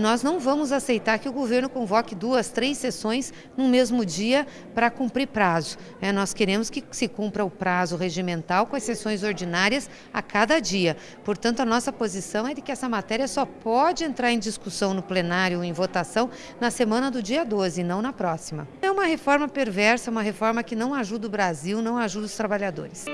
Nós não vamos aceitar que o governo convoque duas, três sessões no mesmo dia para cumprir prazo. É, nós queremos que se cumpra o prazo regimental com as sessões ordinárias a cada dia. Portanto, a nossa posição é de que essa matéria só pode entrar em discussão no plenário em votação na semana do dia 12, não na próxima. É uma reforma perversa, uma reforma que não ajuda o Brasil, não ajuda os trabalhadores.